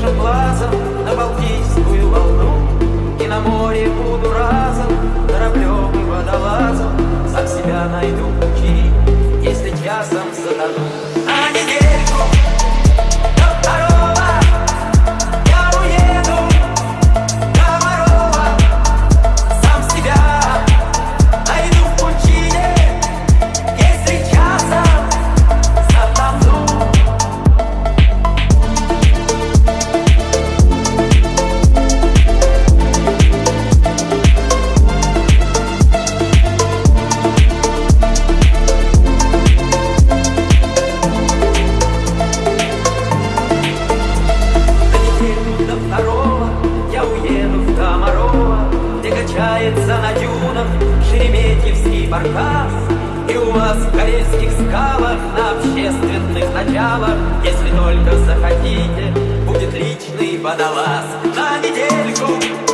дышим глазом на Балтийскую волну. И на море буду разом, кораблем и водолазом. Сам себя найду пути, если я сам затону. Качается на дюнах Шереметьевский баркас. И у вас в карельских скалах на общественных началах, если только захотите, будет личный водолаз на недельку